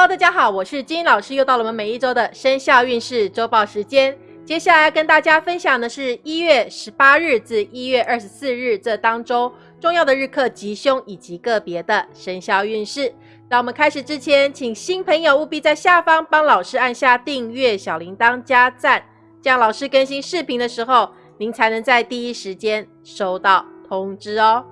Hello，大家好，我是金老师，又到了我们每一周的生肖运势周报时间。接下来跟大家分享的是一月十八日至一月二十四日这当中重要的日课吉凶以及个别的生肖运势。在我们开始之前，请新朋友务必在下方帮老师按下订阅、小铃铛、加赞，这样老师更新视频的时候，您才能在第一时间收到通知哦。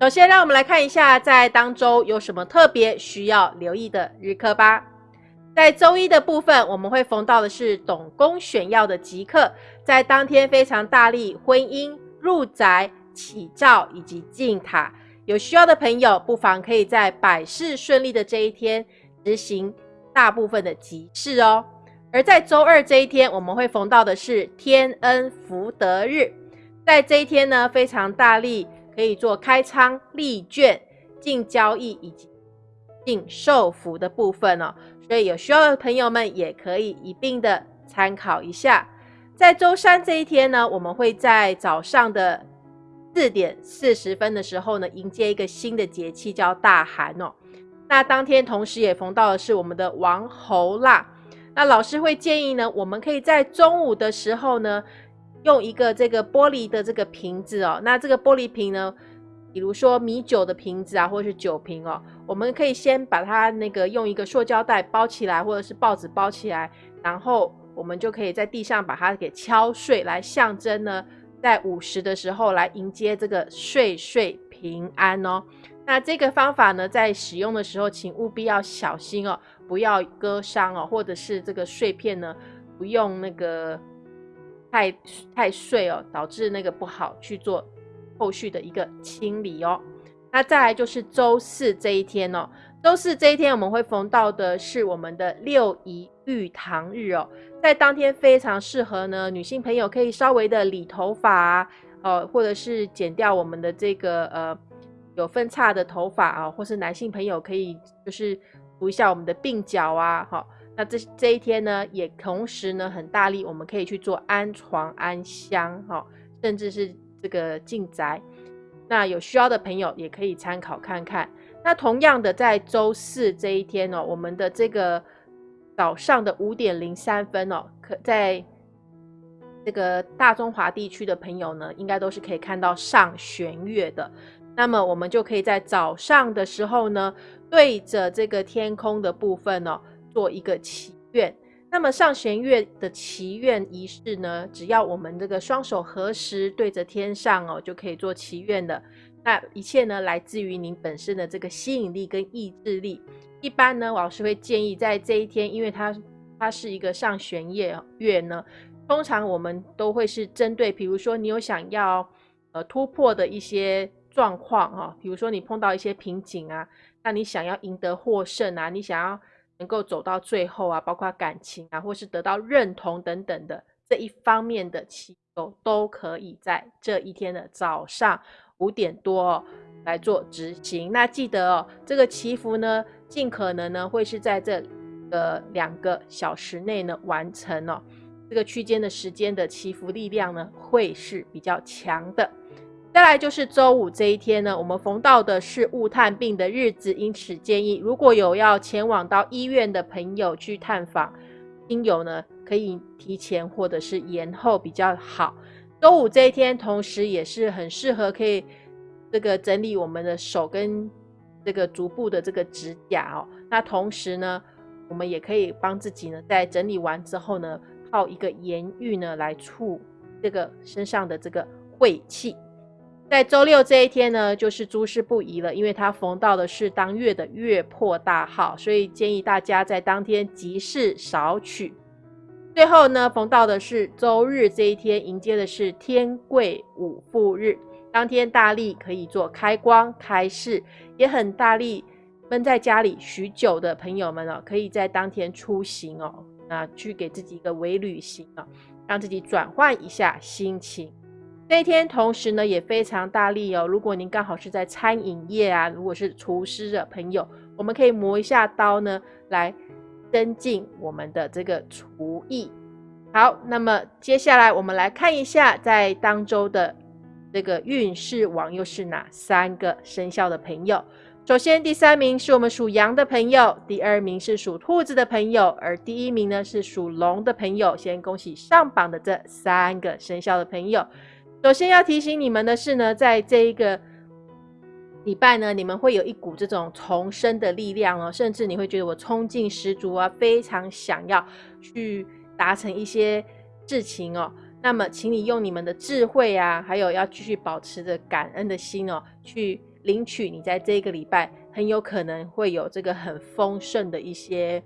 首先，让我们来看一下在当周有什么特别需要留意的日课吧。在周一的部分，我们会逢到的是董公选要的吉课，在当天非常大力婚姻、入宅、起灶以及进塔，有需要的朋友不妨可以在百事顺利的这一天执行大部分的吉事哦。而在周二这一天，我们会逢到的是天恩福德日，在这一天呢，非常大力。可以做开仓、立券、进交易以及进受福的部分哦，所以有需要的朋友们也可以一并的参考一下。在周三这一天呢，我们会在早上的四点四十分的时候呢，迎接一个新的节气，叫大寒哦。那当天同时也逢到的是我们的王侯腊，那老师会建议呢，我们可以在中午的时候呢。用一个这个玻璃的这个瓶子哦，那这个玻璃瓶呢，比如说米酒的瓶子啊，或者是酒瓶哦，我们可以先把它那个用一个塑胶袋包起来，或者是报纸包起来，然后我们就可以在地上把它给敲碎，来象征呢，在午时的时候来迎接这个岁岁平安哦。那这个方法呢，在使用的时候，请务必要小心哦，不要割伤哦，或者是这个碎片呢，不用那个。太太碎哦，导致那个不好去做后续的一个清理哦。那再来就是周四这一天哦，周四这一天我们会逢到的是我们的六一玉堂日哦，在当天非常适合呢，女性朋友可以稍微的理头发啊，哦，或者是剪掉我们的这个呃有分叉的头发啊，或是男性朋友可以就是涂一下我们的鬓角啊，哈。那这这一天呢，也同时呢很大力，我们可以去做安床、安香，哈，甚至是这个进宅。那有需要的朋友也可以参考看看。那同样的，在周四这一天哦，我们的这个早上的五点零三分哦，可在这个大中华地区的朋友呢，应该都是可以看到上弦月的。那么我们就可以在早上的时候呢，对着这个天空的部分哦。做一个祈愿，那么上弦月的祈愿仪式呢？只要我们这个双手合十对着天上哦，就可以做祈愿的。那一切呢，来自于您本身的这个吸引力跟意志力。一般呢，老师会建议在这一天，因为它它是一个上弦月月呢，通常我们都会是针对，比如说你有想要呃突破的一些状况哈，比如说你碰到一些瓶颈啊，那你想要赢得获胜啊，你想要。能够走到最后啊，包括感情啊，或是得到认同等等的这一方面的祈求，都可以在这一天的早上五点多来做执行。那记得哦，这个祈福呢，尽可能呢会是在这个两个小时内呢完成哦。这个区间的时间的祈福力量呢会是比较强的。再来就是周五这一天呢，我们逢到的是雾探病的日子，因此建议如果有要前往到医院的朋友去探访亲友呢，可以提前或者是延后比较好。周五这一天，同时也是很适合可以这个整理我们的手跟这个足部的这个指甲哦。那同时呢，我们也可以帮自己呢，在整理完之后呢，泡一个盐浴呢，来促这个身上的这个晦气。在周六这一天呢，就是诸事不宜了，因为它逢到的是当月的月破大号，所以建议大家在当天吉事少取。最后呢，逢到的是周日这一天，迎接的是天贵五富日，当天大力可以做开光开市，也很大力闷在家里许久的朋友们哦，可以在当天出行哦，那去给自己一个微旅行啊，让自己转换一下心情。这一天，同时呢也非常大力哦。如果您刚好是在餐饮业啊，如果是厨师的朋友，我们可以磨一下刀呢，来增进我们的这个厨艺。好，那么接下来我们来看一下，在当周的这个运势网又是哪三个生肖的朋友。首先，第三名是我们属羊的朋友，第二名是属兔子的朋友，而第一名呢是属龙的朋友。先恭喜上榜的这三个生肖的朋友。首先要提醒你们的是呢，在这一个礼拜呢，你们会有一股这种重生的力量哦，甚至你会觉得我冲劲十足啊，非常想要去达成一些事情哦。那么，请你用你们的智慧啊，还有要继续保持着感恩的心哦，去。领取你在这个礼拜很有可能会有这个很丰盛的一些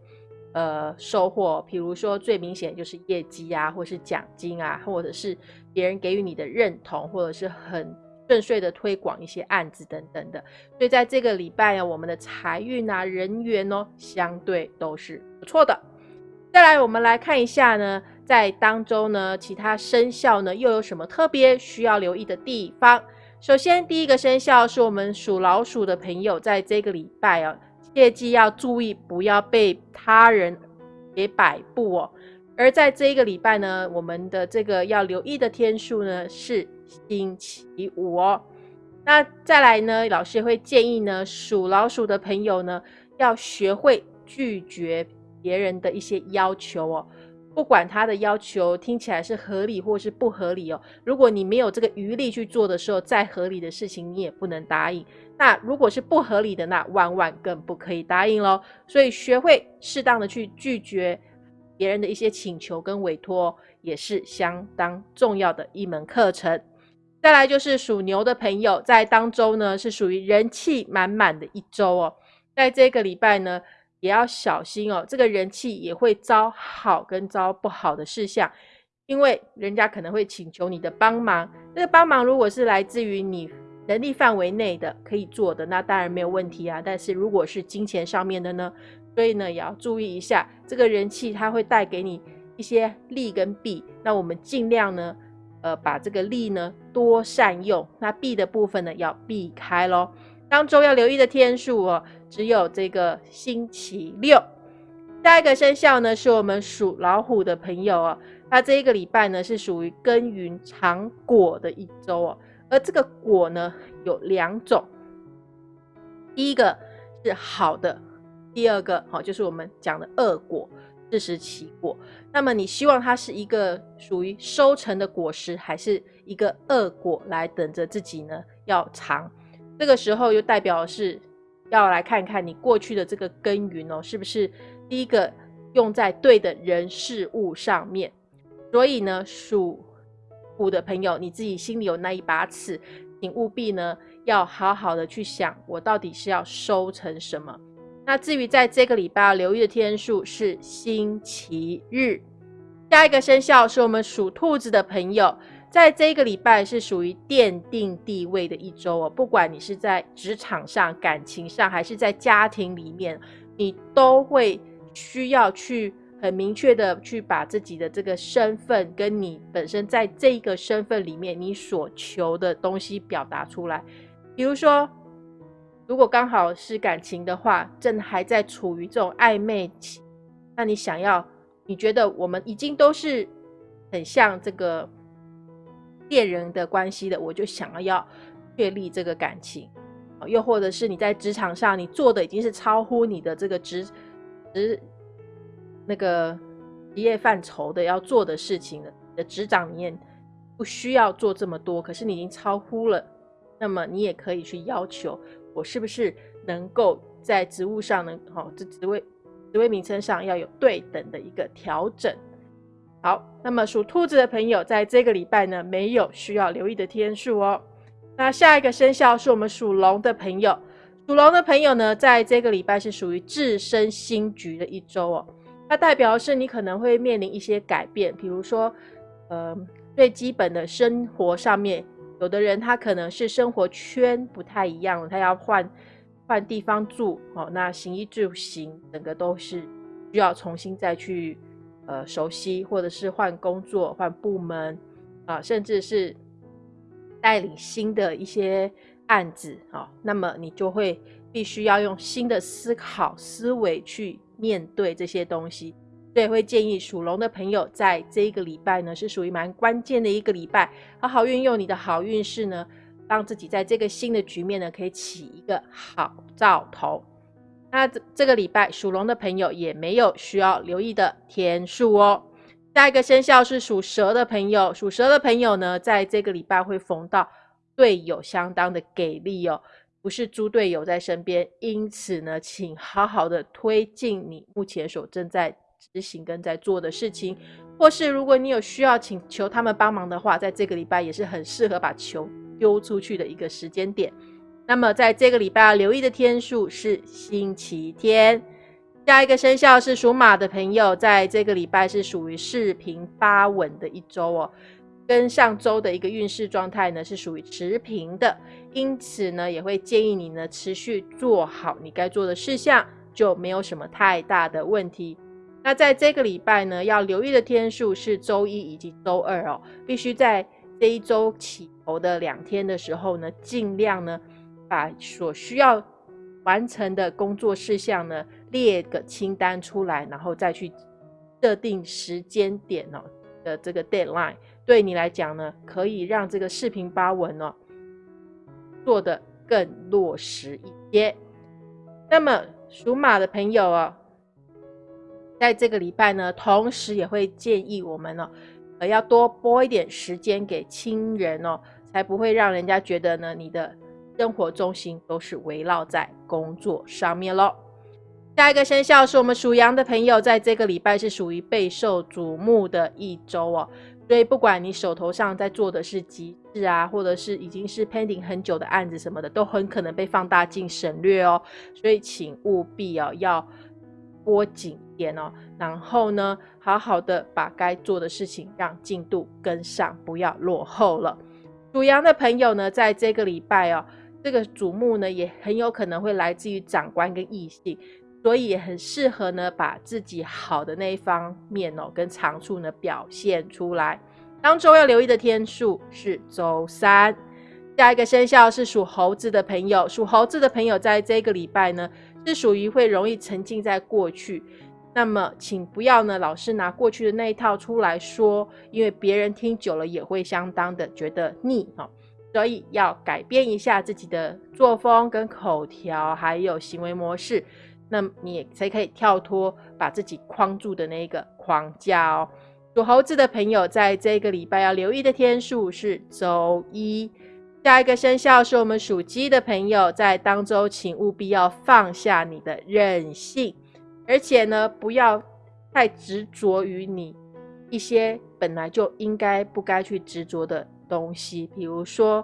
呃收获，比如说最明显就是业绩啊，或是奖金啊，或者是别人给予你的认同，或者是很顺遂的推广一些案子等等的。所以在这个礼拜啊，我们的财运啊、人缘哦，相对都是不错的。再来，我们来看一下呢，在当中呢，其他生肖呢又有什么特别需要留意的地方？首先，第一个生肖是我们属老鼠的朋友，在这个礼拜哦，切记要注意，不要被他人给摆布哦。而在这一个礼拜呢，我们的这个要留意的天数呢是星期五哦。那再来呢，老师会建议呢，属老鼠的朋友呢，要学会拒绝别人的一些要求哦。不管他的要求听起来是合理或是不合理哦，如果你没有这个余力去做的时候，再合理的事情你也不能答应。那如果是不合理的，那万万更不可以答应喽。所以学会适当的去拒绝别人的一些请求跟委托，也是相当重要的一门课程。再来就是属牛的朋友，在当周呢是属于人气满满的一周哦，在这个礼拜呢。也要小心哦，这个人气也会招好跟招不好的事项，因为人家可能会请求你的帮忙。这个帮忙如果是来自于你能力范围内的可以做的，那当然没有问题啊。但是如果是金钱上面的呢，所以呢也要注意一下，这个人气它会带给你一些利跟弊。那我们尽量呢，呃，把这个利呢多善用，那弊的部分呢要避开咯。当中要留意的天数哦，只有这个星期六。下一个生肖呢，是我们属老虎的朋友哦。那这一个礼拜呢，是属于耕耘尝果的一周哦。而这个果呢，有两种，第一个是好的，第二个好就是我们讲的恶果，自食其果。那么你希望它是一个属于收成的果实，还是一个恶果来等着自己呢？要尝。这个时候又代表是要来看看你过去的这个耕耘哦，是不是第一个用在对的人事物上面？所以呢，属虎的朋友，你自己心里有那一把尺，请务必呢要好好的去想，我到底是要收成什么。那至于在这个礼拜要留意的天数是星期日。下一个生肖是我们属兔子的朋友。在这一个礼拜是属于奠定地位的一周哦，不管你是在职场上、感情上，还是在家庭里面，你都会需要去很明确的去把自己的这个身份，跟你本身在这一个身份里面你所求的东西表达出来。比如说，如果刚好是感情的话，正还在处于这种暧昧期，那你想要，你觉得我们已经都是很像这个。恋人的关系的，我就想要要确立这个感情，又或者是你在职场上，你做的已经是超乎你的这个职职那个职业范畴的要做的事情了，你的职掌里面不需要做这么多，可是你已经超乎了，那么你也可以去要求我是不是能够在职务上能好，这职位职位名称上要有对等的一个调整。好，那么属兔子的朋友，在这个礼拜呢，没有需要留意的天数哦。那下一个生肖是我们属龙的朋友，属龙的朋友呢，在这个礼拜是属于置身新局的一周哦。它代表是你可能会面临一些改变，比如说，呃，最基本的生活上面，有的人他可能是生活圈不太一样了，他要换换地方住哦。那行衣住行，整个都是需要重新再去。呃，熟悉或者是换工作、换部门啊，甚至是带领新的一些案子啊，那么你就会必须要用新的思考思维去面对这些东西。所以会建议属龙的朋友，在这一个礼拜呢，是属于蛮关键的一个礼拜，好好运用你的好运势呢，让自己在这个新的局面呢，可以起一个好兆头。那这这个礼拜属龙的朋友也没有需要留意的天数哦。下一个生肖是属蛇的朋友，属蛇的朋友呢，在这个礼拜会逢到队友相当的给力哦，不是猪队友在身边，因此呢，请好好的推进你目前所正在执行跟在做的事情，或是如果你有需要请求他们帮忙的话，在这个礼拜也是很适合把球丢出去的一个时间点。那么，在这个礼拜要留意的天数是星期天。下一个生肖是属马的朋友，在这个礼拜是属于四平八稳的一周哦，跟上周的一个运势状态呢是属于持平的，因此呢也会建议你呢持续做好你该做的事项，就没有什么太大的问题。那在这个礼拜呢，要留意的天数是周一以及周二哦，必须在这一周起头的两天的时候呢，尽量呢。把所需要完成的工作事项呢列个清单出来，然后再去设定时间点哦的这个 deadline，对你来讲呢，可以让这个视频发文哦做的更落实一些。那么属马的朋友哦，在这个礼拜呢，同时也会建议我们哦，呃，要多拨一点时间给亲人哦，才不会让人家觉得呢你的。生活中心都是围绕在工作上面喽。下一个生肖是我们属羊的朋友，在这个礼拜是属于备受瞩目的一周哦。所以不管你手头上在做的是急事啊，或者是已经是 pending 很久的案子什么的，都很可能被放大镜省略哦。所以请务必哦要拨紧点哦，然后呢好好的把该做的事情让进度跟上，不要落后了。属羊的朋友呢，在这个礼拜哦。这个瞩目呢，也很有可能会来自于长官跟异性，所以也很适合呢，把自己好的那一方面哦，跟长处呢表现出来。当周要留意的天数是周三。下一个生肖是属猴子的朋友，属猴子的朋友在这个礼拜呢，是属于会容易沉浸在过去。那么，请不要呢，老是拿过去的那一套出来说，因为别人听久了也会相当的觉得腻哦。所以要改变一下自己的作风、跟口条，还有行为模式，那你才可以跳脱把自己框住的那个框架哦。属猴子的朋友，在这个礼拜要留意的天数是周一。下一个生肖是我们属鸡的朋友，在当周请务必要放下你的任性，而且呢，不要太执着于你一些本来就应该不该去执着的。东西，比如说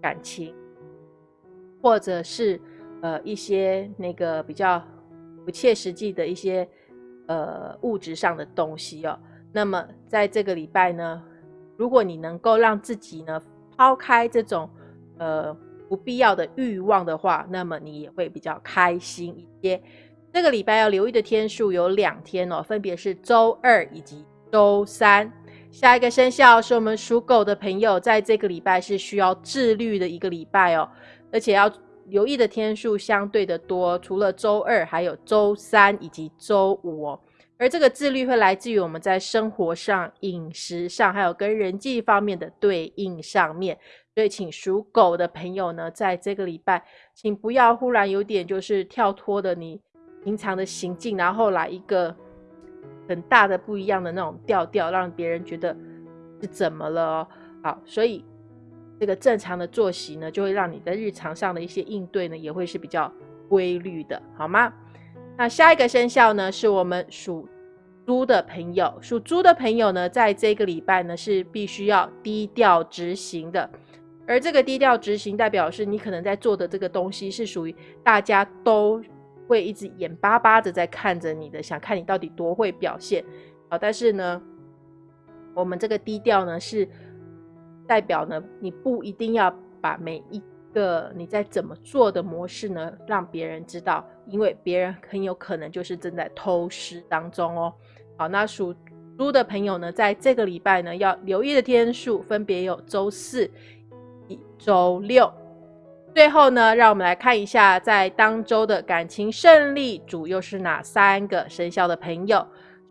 感情，或者是呃一些那个比较不切实际的一些呃物质上的东西哦。那么在这个礼拜呢，如果你能够让自己呢抛开这种呃不必要的欲望的话，那么你也会比较开心一些。这个礼拜要留意的天数有两天哦，分别是周二以及周三。下一个生肖是我们属狗的朋友，在这个礼拜是需要自律的一个礼拜哦，而且要留意的天数相对的多，除了周二，还有周三以及周五哦。而这个自律会来自于我们在生活上、饮食上，还有跟人际方面的对应上面。所以，请属狗的朋友呢，在这个礼拜，请不要忽然有点就是跳脱的你平常的行径，然后来一个。很大的不一样的那种调调，让别人觉得是怎么了哦？好，所以这个正常的作息呢，就会让你的日常上的一些应对呢，也会是比较规律的，好吗？那下一个生肖呢，是我们属猪的朋友。属猪的朋友呢，在这个礼拜呢，是必须要低调执行的。而这个低调执行，代表是你可能在做的这个东西，是属于大家都。会一直眼巴巴的在看着你的，想看你到底多会表现啊！但是呢，我们这个低调呢，是代表呢，你不一定要把每一个你在怎么做的模式呢，让别人知道，因为别人很有可能就是正在偷师当中哦。好，那属猪的朋友呢，在这个礼拜呢，要留意的天数分别有周四、周六。最后呢，让我们来看一下，在当周的感情胜利主又是哪三个生肖的朋友？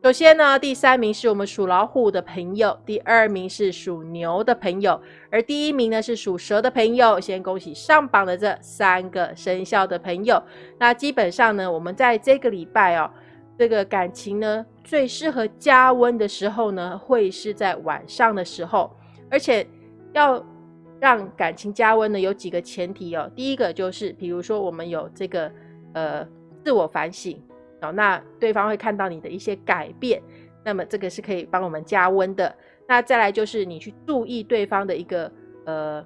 首先呢，第三名是我们属老虎的朋友，第二名是属牛的朋友，而第一名呢是属蛇的朋友。先恭喜上榜的这三个生肖的朋友。那基本上呢，我们在这个礼拜哦，这个感情呢最适合加温的时候呢，会是在晚上的时候，而且要让感情加温呢，有几个前提哦。第一个就是，比如说我们有这个呃自我反省哦。那对方会看到你的一些改变，那么这个是可以帮我们加温的。那再来就是你去注意对方的一个呃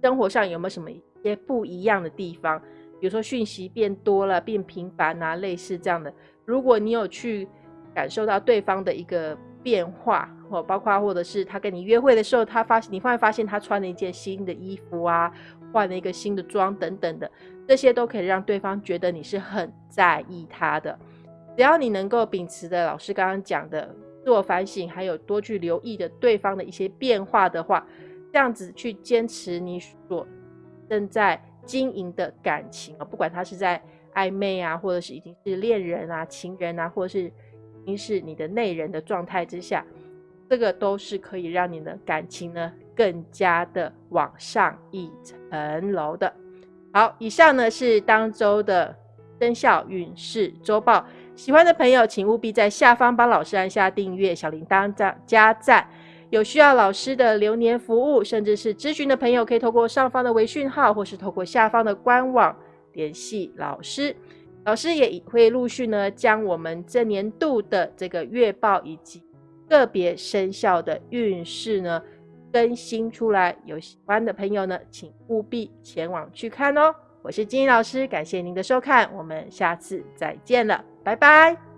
生活上有没有什么一些不一样的地方，比如说讯息变多了、变频繁啊，类似这样的。如果你有去感受到对方的一个变化，或包括或者是他跟你约会的时候，他发现你会发现他穿了一件新的衣服啊，换了一个新的妆等等的。这些都可以让对方觉得你是很在意他的。只要你能够秉持的老师刚刚讲的自我反省，还有多去留意的对方的一些变化的话，这样子去坚持你所正在经营的感情啊，不管他是在暧昧啊，或者是已经是恋人啊、情人啊，或者是已经是你的内人的状态之下，这个都是可以让你的感情呢更加的往上一层楼的。好，以上呢是当周的生肖运势周报。喜欢的朋友，请务必在下方帮老师按下订阅、小铃铛、加加赞。有需要老师的流年服务，甚至是咨询的朋友，可以透过上方的微讯号，或是透过下方的官网联系老师。老师也会陆续呢将我们这年度的这个月报以及个别生肖的运势呢。更新出来，有喜欢的朋友呢，请务必前往去看哦。我是金英老师，感谢您的收看，我们下次再见了，拜拜。